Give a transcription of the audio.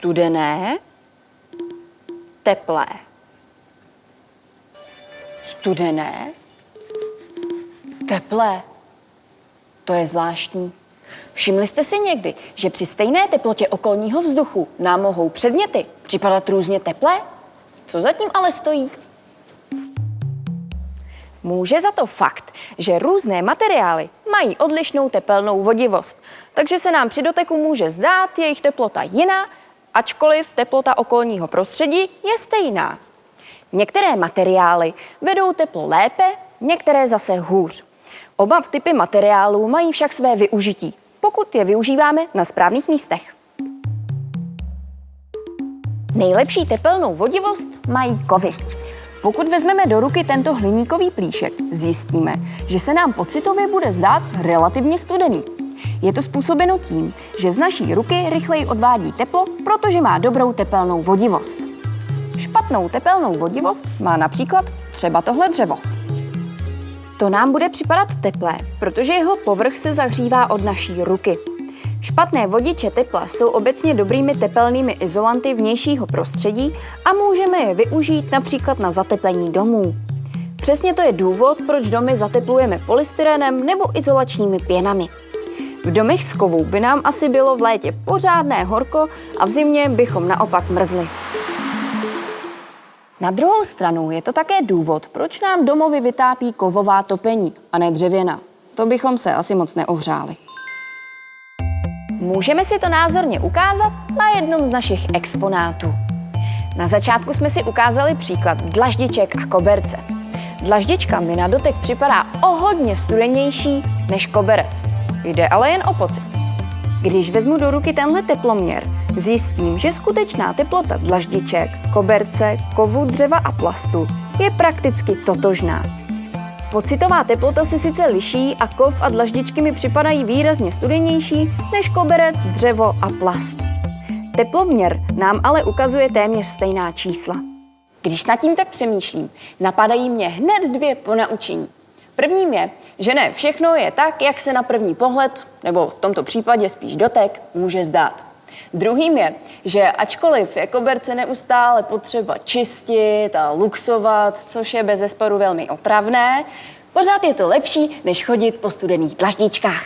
Studené, teplé. Studené, teplé. To je zvláštní. Všimli jste si někdy, že při stejné teplotě okolního vzduchu nám mohou předměty připadat různě teplé? Co zatím ale stojí? Může za to fakt, že různé materiály mají odlišnou tepelnou vodivost, takže se nám při doteku může zdát jejich teplota jiná, ačkoliv teplota okolního prostředí je stejná. Některé materiály vedou teplo lépe, některé zase hůř. Oba typy materiálů mají však své využití, pokud je využíváme na správných místech. Nejlepší tepelnou vodivost mají kovy. Pokud vezmeme do ruky tento hliníkový plíšek, zjistíme, že se nám pocitově bude zdát relativně studený. Je to způsobeno tím, že z naší ruky rychleji odvádí teplo, protože má dobrou tepelnou vodivost. Špatnou tepelnou vodivost má například třeba tohle dřevo. To nám bude připadat teplé, protože jeho povrch se zahřívá od naší ruky. Špatné vodiče tepla jsou obecně dobrými tepelnými izolanty vnějšího prostředí a můžeme je využít například na zateplení domů. Přesně to je důvod, proč domy zateplujeme polystyrenem nebo izolačními pěnami. V domech z kovů by nám asi bylo v létě pořádné horko a v zimě bychom naopak mrzli. Na druhou stranu je to také důvod, proč nám domovy vytápí kovová topení a ne dřevěná. To bychom se asi moc neohřáli. Můžeme si to názorně ukázat na jednom z našich exponátů. Na začátku jsme si ukázali příklad dlaždiček a koberce. Dlaždička mi na dotek připadá o hodně studenější než koberec. Jde ale jen o pocit. Když vezmu do ruky tenhle teploměr, zjistím, že skutečná teplota dlaždiček, koberce, kovu, dřeva a plastu je prakticky totožná. Pocitová teplota se sice liší a kov a dlaždičky mi připadají výrazně studenější než koberec, dřevo a plast. Teploměr nám ale ukazuje téměř stejná čísla. Když nad tím tak přemýšlím, napadají mě hned dvě ponaučení. Prvním je, že ne všechno je tak, jak se na první pohled, nebo v tomto případě spíš dotek, může zdát. Druhým je, že ačkoliv je koberce neustále potřeba čistit a luxovat, což je bez zesporu velmi otravné, pořád je to lepší, než chodit po studených dlaždičkách.